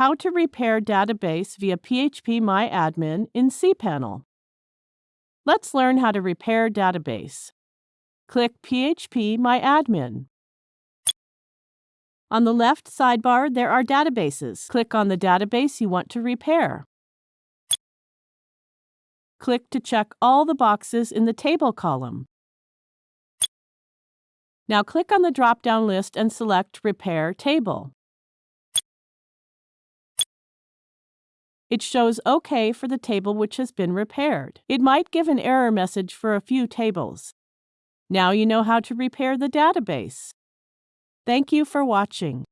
How to repair database via phpMyAdmin in cPanel. Let's learn how to repair database. Click phpMyAdmin. On the left sidebar, there are databases. Click on the database you want to repair. Click to check all the boxes in the Table column. Now click on the drop-down list and select Repair Table. It shows OK for the table which has been repaired. It might give an error message for a few tables. Now you know how to repair the database. Thank you for watching.